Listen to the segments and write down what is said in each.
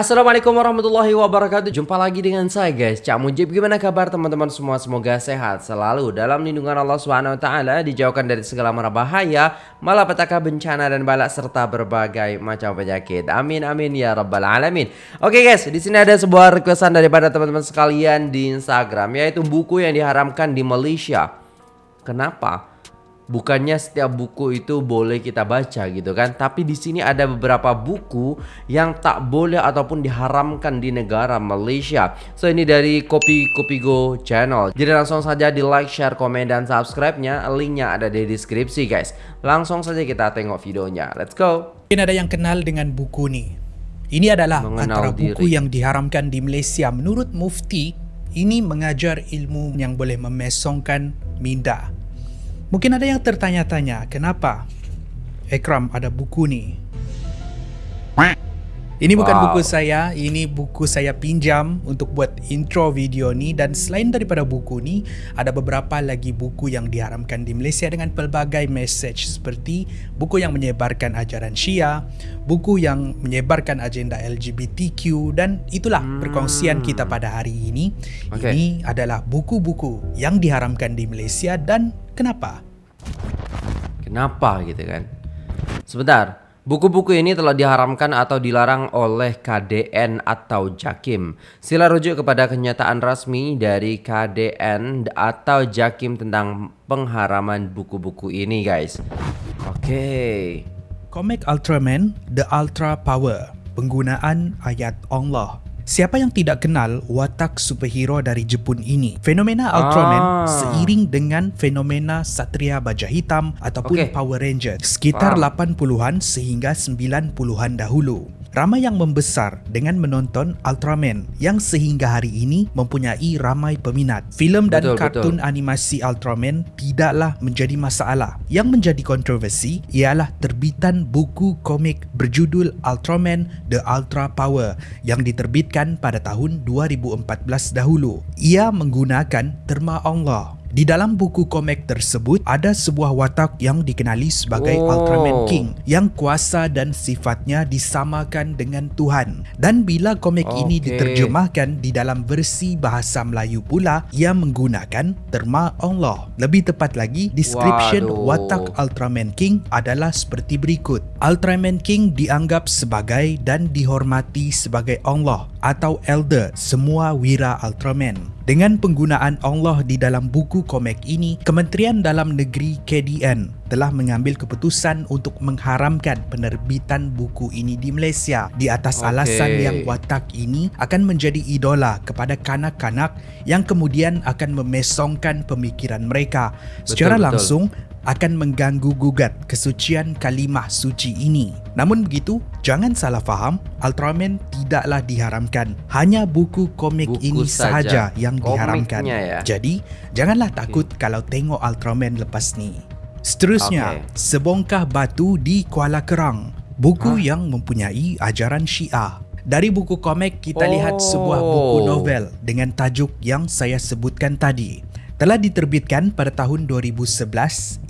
Assalamualaikum warahmatullahi wabarakatuh. Jumpa lagi dengan saya guys. Cak Mujib Gimana kabar teman-teman semua? Semoga sehat selalu Dalam lindungan Allah SWT Dijauhkan dari segala mara bahaya Malapetaka bencana dan balak Serta berbagai macam penyakit. Amin amin ya rabbal alamin. Oke guys di sini ada sebuah requestan daripada teman-teman sekalian Di Instagram Yaitu buku yang diharamkan di Malaysia. Kenapa? Bukannya setiap buku itu boleh kita baca gitu kan tapi di sini ada beberapa buku yang tak boleh ataupun diharamkan di negara Malaysia. So ini dari Kopi Kopi Go channel. Jadi langsung saja di like share komen dan subscribe nya linknya ada di deskripsi guys. Langsung saja kita tengok videonya. Let's go. Mungkin ada yang kenal dengan buku ni. Ini adalah Mengenal antara diri. buku yang diharamkan di Malaysia. Menurut mufti ini mengajar ilmu yang boleh memesongkan minda Mungkin ada yang tertanya-tanya, kenapa Ekram ada buku ni? Ini bukan wow. buku saya, ini buku saya pinjam untuk buat intro video ni dan selain daripada buku ni, ada beberapa lagi buku yang diharamkan di Malaysia dengan pelbagai message seperti buku yang menyebarkan ajaran Syia, buku yang menyebarkan agenda LGBTQ dan itulah hmm. perkongsian kita pada hari ini. Okay. Ini adalah buku-buku yang diharamkan di Malaysia dan kenapa? Kenapa gitu kan? Sebentar, buku-buku ini telah diharamkan atau dilarang oleh KDN atau JAKIM. Sila rujuk kepada kenyataan resmi dari KDN atau JAKIM tentang pengharaman buku-buku ini guys. Oke. Okay. Comic Ultraman The Ultra Power Penggunaan ayat Allah Siapa yang tidak kenal watak superhero dari Jepun ini? Fenomena Ultraman ah. seiring dengan fenomena Satria Baja Hitam ataupun okay. Power Rangers sekitar wow. 80-an sehingga 90-an dahulu ramai yang membesar dengan menonton Ultraman yang sehingga hari ini mempunyai ramai peminat. Filem dan betul, kartun betul. animasi Ultraman tidaklah menjadi masalah. Yang menjadi kontroversi ialah terbitan buku komik berjudul Ultraman The Ultra Power yang diterbitkan pada tahun 2014 dahulu. Ia menggunakan terma Allah di dalam buku komik tersebut ada sebuah watak yang dikenali sebagai oh. Ultraman King yang kuasa dan sifatnya disamakan dengan Tuhan. Dan bila komik okay. ini diterjemahkan di dalam versi bahasa Melayu pula, ia menggunakan terma Allah. Lebih tepat lagi, description Waduh. watak Ultraman King adalah seperti berikut. Ultraman King dianggap sebagai dan dihormati sebagai Allah atau elder semua wira Ultraman. Dengan penggunaan Allah di dalam buku komik ini, Kementerian Dalam Negeri KDN telah mengambil keputusan untuk mengharamkan penerbitan buku ini di Malaysia di atas okay. alasan yang watak ini akan menjadi idola kepada kanak-kanak yang kemudian akan memesongkan pemikiran mereka. Secara betul, langsung, betul akan mengganggu gugat kesucian kalimah suci ini. Namun begitu, jangan salah faham, Ultraman tidaklah diharamkan. Hanya buku komik buku ini sahaja yang diharamkan. Ya. Jadi, janganlah takut okay. kalau tengok Ultraman lepas ni. Seterusnya, okay. Sebongkah Batu di Kuala Kerang. Buku huh? yang mempunyai ajaran Syiah. Dari buku komik kita oh. lihat sebuah buku oh. novel dengan tajuk yang saya sebutkan tadi telah diterbitkan pada tahun 2011.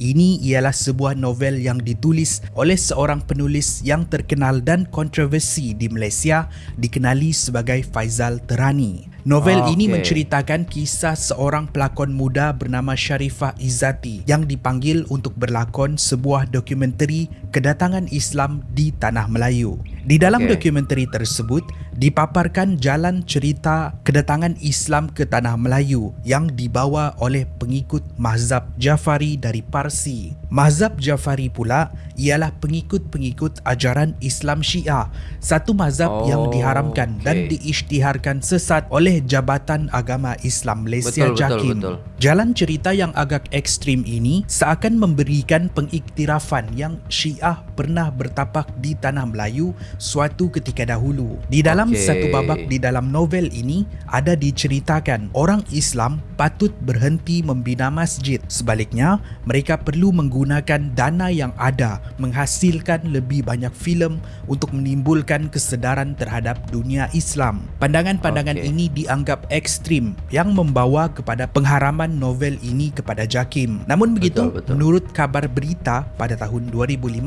Ini ialah sebuah novel yang ditulis oleh seorang penulis yang terkenal dan kontroversi di Malaysia dikenali sebagai Faizal Terani. Novel oh, ini menceritakan kisah seorang pelakon muda bernama Sharifah Izzati yang dipanggil untuk berlakon sebuah dokumentari kedatangan Islam di Tanah Melayu. Di dalam okay. dokumentari tersebut, dipaparkan jalan cerita kedatangan Islam ke Tanah Melayu yang dibawa oleh pengikut Mazhab Jafari dari Parsi. Mazhab Jafari pula ialah pengikut-pengikut ajaran Islam Syiah, satu mazhab oh, yang diharamkan okay. dan diisytiharkan sesat oleh Jabatan Agama Islam Malaysia betul, JAKIM. Betul, betul. Jalan cerita yang agak ekstrim ini seakan memberikan pengiktirafan yang Syiah pernah bertapak di Tanah Melayu suatu ketika dahulu. Di dalam okay. satu babak di dalam novel ini ada diceritakan orang Islam patut berhenti membina masjid. Sebaliknya, mereka perlu menggunakan dana yang ada menghasilkan lebih banyak filem untuk menimbulkan kesedaran terhadap dunia Islam. Pandangan-pandangan okay. ini dianggap ekstrim yang membawa kepada pengharaman novel ini kepada JAKIM. Namun begitu, betul, betul. menurut kabar berita pada tahun 2015,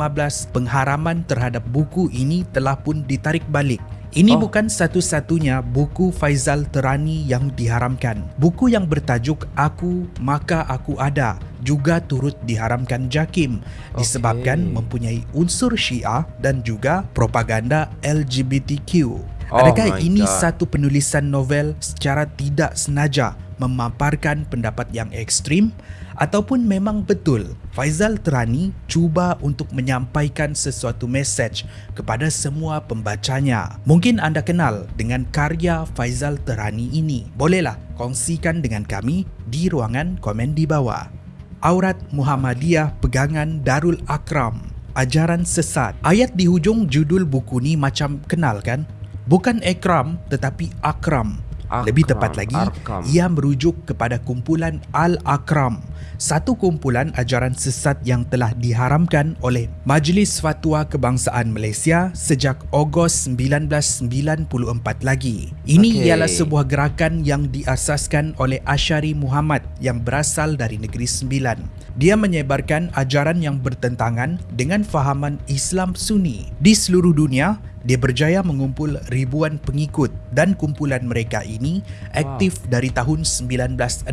pengharaman terhadap buku ini telah pun ditarik balik Ini Oh. bukan satu-satunya buku Faizal Terani yang diharamkan. Buku yang bertajuk Aku Maka Aku Ada juga turut diharamkan JAKIM disebabkan Okey. mempunyai unsur Syiah dan juga propaganda LGBTQ. Oh Adakah my ini God. satu penulisan novel secara tidak senaja memaparkan pendapat yang ekstrim ataupun memang betul Faizal Terani cuba untuk menyampaikan sesuatu mesej kepada semua pembacanya. Mungkin anda kenal dengan karya Faizal Terani ini. Bolehlah kongsikan dengan kami di ruangan komen di bawah. Aurat Muhammadiyah Pegangan Darul Akram Ajaran Sesat Ayat di hujung judul buku ni macam kenal kan? Bukan Ekram tetapi Akram Akram, Lebih tepat lagi, Arkam. ia merujuk kepada kumpulan Al-Akram, satu kumpulan ajaran sesat yang telah diharamkan oleh Majlis Fatwa Kebangsaan Malaysia sejak Ogos 1994 lagi. Ini Okey. ialah sebuah gerakan yang diasaskan oleh Asyari Muhammad yang berasal dari Negeri Sembilan. Dia menyebarkan ajaran yang bertentangan dengan fahaman Islam Sunni. Di seluruh dunia, dia berjaya mengumpul ribuan pengikut dan kumpulan mereka ini aktif dari tahun 1968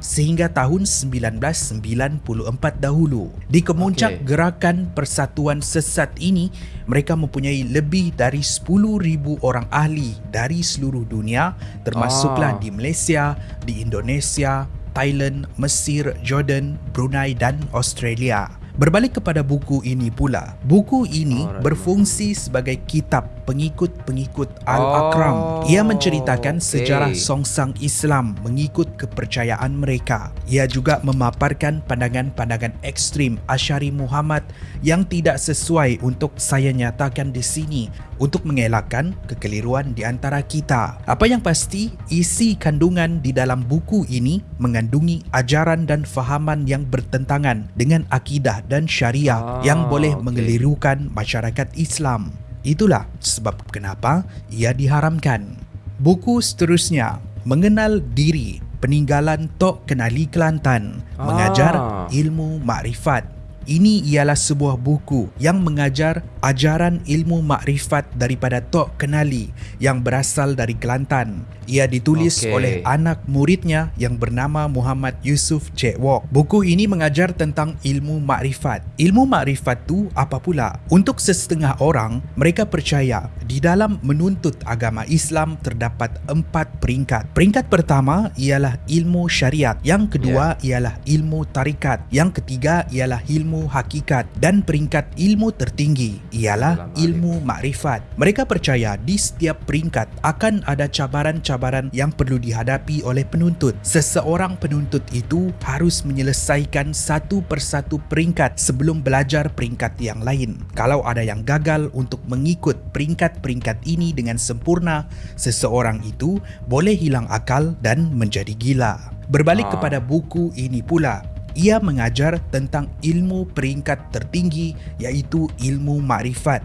sehingga tahun 1994 dahulu. Di kemuncak Okey. gerakan persatuan sesat ini, mereka mempunyai lebih dari 10,000 orang ahli dari seluruh dunia termasuklah Ah. di Malaysia, di Indonesia, Thailand, Mesir, Jordan, Brunei dan Australia. Berbalik kepada buku ini pula, buku ini Alright. berfungsi sebagai kitab pengikut-pengikut Al-Akram. Ia Oh, menceritakan okey. sejarah songsang Islam mengikut kepercayaan mereka. Ia juga memaparkan pandangan-pandangan ekstrim Asyari Muhammad yang tidak sesuai untuk saya nyatakan di sini untuk mengelakkan kekeliruan di antara kita. Apa yang pasti, isi kandungan di dalam buku ini mengandungi ajaran dan fahaman yang bertentangan dengan akidah dan syariah Ah, yang boleh okey. mengelirukan masyarakat Islam. Itulah sebab kenapa ia diharamkan. Buku seterusnya, Mengenal Diri, Peninggalan Tok Kenali Kelantan, Mengajar Ah. Ilmu Makrifat. Ini ialah sebuah buku yang mengajar ajaran ilmu makrifat daripada Tok Kenali yang berasal dari Kelantan. Ia ditulis Okey. oleh anak muridnya yang bernama Muhammad Yusuf Cik Wok. Buku ini mengajar tentang ilmu makrifat. Ilmu makrifat tu apa pula? Untuk sesetengah orang, mereka percaya di dalam menuntut agama Islam terdapat empat peringkat. Peringkat pertama ialah ilmu syariat, yang kedua ialah ilmu tarikat, yang ketiga ialah ilmu hakikat dan peringkat ilmu tertinggi ialah ilmu makrifat. Mereka percaya di setiap peringkat akan ada cabaran-cabaran yang perlu dihadapi oleh penuntut. Seseorang penuntut itu harus menyelesaikan satu persatu peringkat sebelum belajar peringkat yang lain. Kalau ada yang gagal untuk mengikut peringkat-peringkat ini dengan sempurna, seseorang itu boleh hilang akal dan menjadi gila. Berbalik Ah. kepada buku ini pula, ia mengajar tentang ilmu peringkat tertinggi iaitu ilmu makrifat.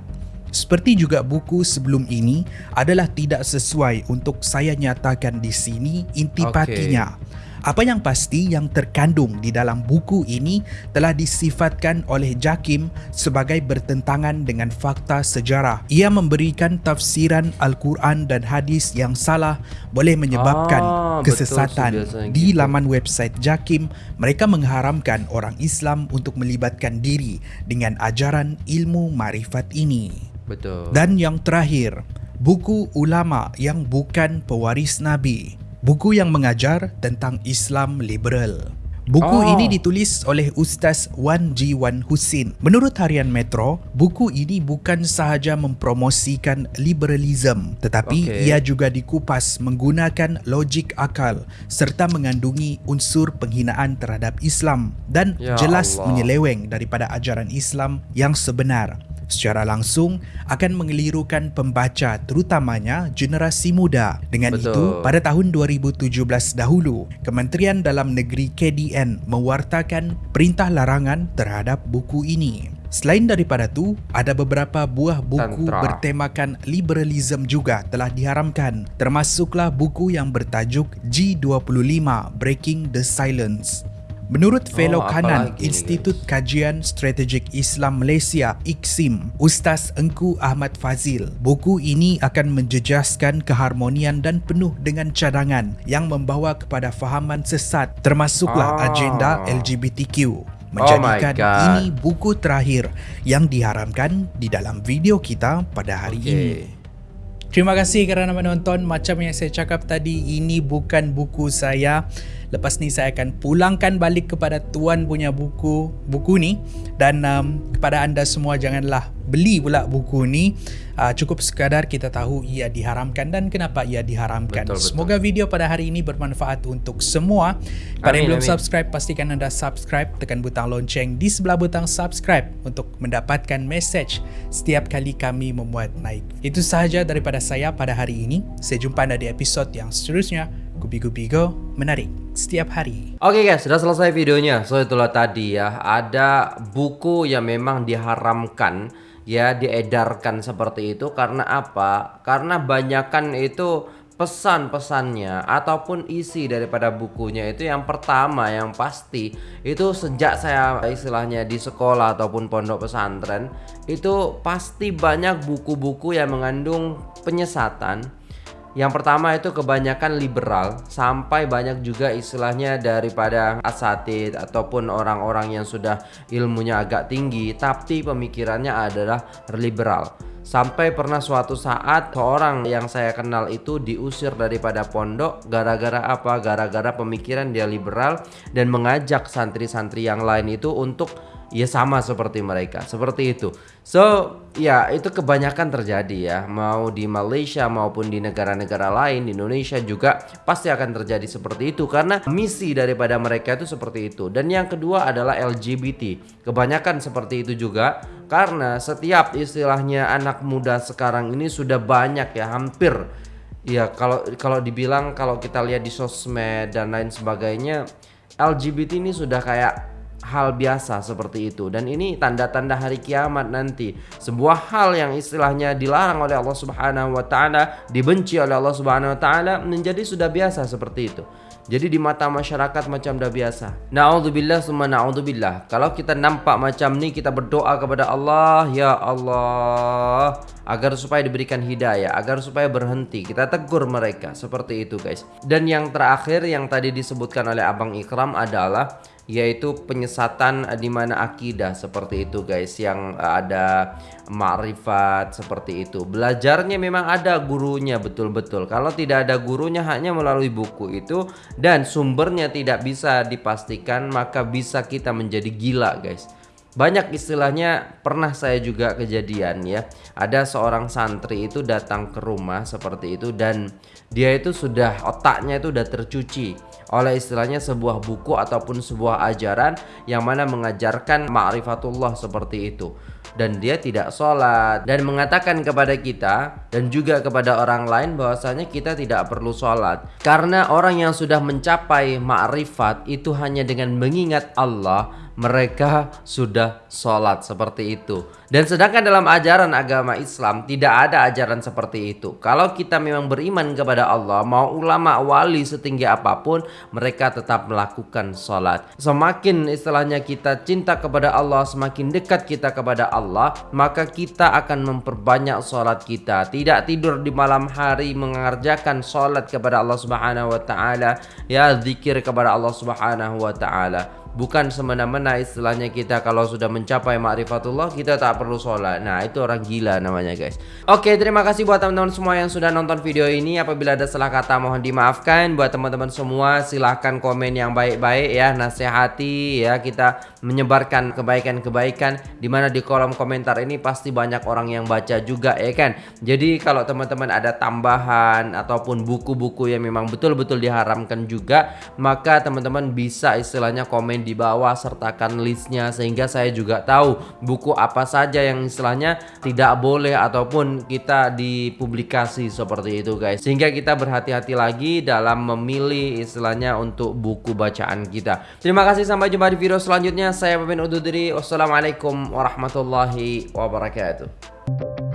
Seperti juga buku sebelum ini adalah tidak sesuai untuk saya nyatakan di sini intipatinya. Apa yang pasti yang terkandung di dalam buku ini telah disifatkan oleh Jakim sebagai bertentangan dengan fakta sejarah. Ia memberikan tafsiran Al-Quran dan hadis yang salah boleh menyebabkan Ah, kesesatan. Di gitu. laman website Jakim, mereka mengharamkan orang Islam untuk melibatkan diri dengan ajaran ilmu marifat ini. Betul. Dan yang terakhir, buku ulama yang bukan pewaris Nabi. Buku yang mengajar tentang Islam liberal. Buku Oh. ini ditulis oleh Ustaz Wan Ji Wan Husin. Menurut harian Metro, buku ini bukan sahaja mempromosikan liberalism, tetapi Okey. ia juga dikupas menggunakan logik akal serta mengandungi unsur penghinaan terhadap Islam dan Ya jelas Allah. menyeleweng daripada ajaran Islam yang sebenar secara langsung akan mengelirukan pembaca terutamanya generasi muda. Dengan Betul. itu, pada tahun 2017 dahulu, Kementerian Dalam Negeri KDN mewartakan perintah larangan terhadap buku ini. Selain daripada tu, ada beberapa buah buku Tantra. bertemakan liberalism juga telah diharamkan, termasuklah buku yang bertajuk G25 Breaking the Silence. Menurut Fellow Oh, Kanan Institut Kajian Strategik Islam Malaysia IKSIM Ustaz Engku Ahmad Fazil buku ini akan menjejaskan keharmonian dan penuh dengan cadangan yang membawa kepada fahaman sesat termasuklah Ah. agenda LGBTQ menjadikan Oh ini buku terakhir yang diharamkan di dalam video kita pada hari Okay. ini Terima kasih kerana menonton. Macam yang saya cakap tadi, ini bukan buku saya. Lepas ni saya akan pulangkan balik kepada tuan punya buku buku ni dan um, kepada anda semua janganlah beli pula buku ni. Uh, cukup sekadar kita tahu ia diharamkan dan kenapa ia diharamkan. Betul, betul. Semoga video pada hari ini bermanfaat untuk semua. Pada Amin, yang belum amin. subscribe pastikan anda subscribe tekan butang lonceng di sebelah butang subscribe untuk mendapatkan message setiap kali kami membuat naik. Itu sahaja daripada saya pada hari ini. Saya jumpa anda di episod yang seterusnya. Gupi-gupi go menarik setiap hari. Oke guys, sudah selesai videonya. So itulah tadi ya, ada buku yang memang diharamkan ya diedarkan seperti itu karena apa? Karena banyakan itu pesan-pesannya ataupun isi daripada bukunya itu yang pertama yang pasti itu sejak saya istilahnya di sekolah ataupun pondok pesantren itu pasti banyak buku-buku yang mengandung penyesatan yang pertama itu kebanyakan liberal sampai banyak juga istilahnya daripada asatid ataupun orang-orang yang sudah ilmunya agak tinggi tapi pemikirannya adalah liberal. Sampai pernah suatu saat seorang yang saya kenal itu diusir daripada pondok gara-gara apa? Gara-gara pemikiran dia liberal dan mengajak santri-santri yang lain itu untuk ya sama seperti mereka seperti itu. So ya itu kebanyakan terjadi ya. Mau di Malaysia maupun di negara-negara lain di Indonesia juga pasti akan terjadi seperti itu. Karena misi daripada mereka itu seperti itu. Dan yang kedua adalah LGBT kebanyakan seperti itu juga. Karena setiap istilahnya anak muda sekarang ini sudah banyak ya hampir. Ya kalau kalau dibilang kalau kita lihat di sosmed dan lain sebagainya LGBT ini sudah kayak hal biasa seperti itu. Dan ini tanda-tanda hari kiamat nanti. Sebuah hal yang istilahnya dilarang oleh Allah Subhanahu wa taala dibenci oleh Allah Subhanahu wa taala menjadi sudah biasa seperti itu. Jadi di mata masyarakat macam dah biasa. Naudzubillah summa naudzubillah. Kalau kita nampak macam ni kita berdoa kepada Allah ya Allah agar supaya diberikan hidayah agar supaya berhenti. Kita tegur mereka seperti itu guys. Dan yang terakhir yang tadi disebutkan oleh Abang Ikram adalah yaitu penyesatan eh, di mana akidah seperti itu guys yang eh, ada ma'rifat seperti itu. Belajarnya memang ada gurunya betul-betul. Kalau tidak ada gurunya hanya melalui buku itu dan sumbernya tidak bisa dipastikan maka bisa kita menjadi gila guys banyak istilahnya pernah saya juga kejadian ya. Ada seorang santri itu datang ke rumah seperti itu dan dia itu sudah otaknya itu udah tercuci oleh istilahnya sebuah buku ataupun sebuah ajaran yang mana mengajarkan ma'rifatullah seperti itu. Dan dia tidak sholat. Dan mengatakan kepada kita dan juga kepada orang lain bahwasanya kita tidak perlu sholat. Karena orang yang sudah mencapai ma'rifat itu hanya dengan mengingat Allah mereka sudah sholat seperti itu. Dan sedangkan dalam ajaran agama Islam tidak ada ajaran seperti itu. Kalau kita memang beriman kepada Allah mau ulama wali setinggi apa pun mereka tetap melakukan sholat. Semakin istilahnya kita cinta kepada Allah semakin dekat kita kepada Allah maka kita akan memperbanyak sholat kita. Tidak tidur di malam hari mengerjakan sholat kepada Allah subhanahu wa ta'ala. Ya zikir kepada Allah subhanahu wa ta'ala Bukan semena-mena istilahnya kita kalau sudah mencapai ma'rifatullah kita tak perlu sholat. Nah itu orang gila namanya guys. Oke terima kasih buat teman-teman semua yang sudah nonton video ini. Apabila ada salah kata mohon dimaafkan. Buat teman-teman semua silahkan komen yang baik-baik ya. Nasihati ya kita menyebarkan kebaikan-kebaikan. Di mana di kolom komentar ini pasti banyak orang yang baca juga ya kan? Jadi kalau teman-teman ada tambahan Ataupun buku-buku yang memang betul-betul diharamkan juga Maka teman-teman bisa istilahnya komen di bawah sertakan listnya sehingga saya juga tahu buku apa saja yang istilahnya tidak boleh ataupun kita dipublikasi seperti itu guys. Sehingga kita berhati-hati lagi dalam memilih istilahnya untuk buku bacaan kita. Terima kasih sampai jumpa di video selanjutnya. Saya pemimpin undur diri. Wassalamualaikum warahmatullahi wabarakatuh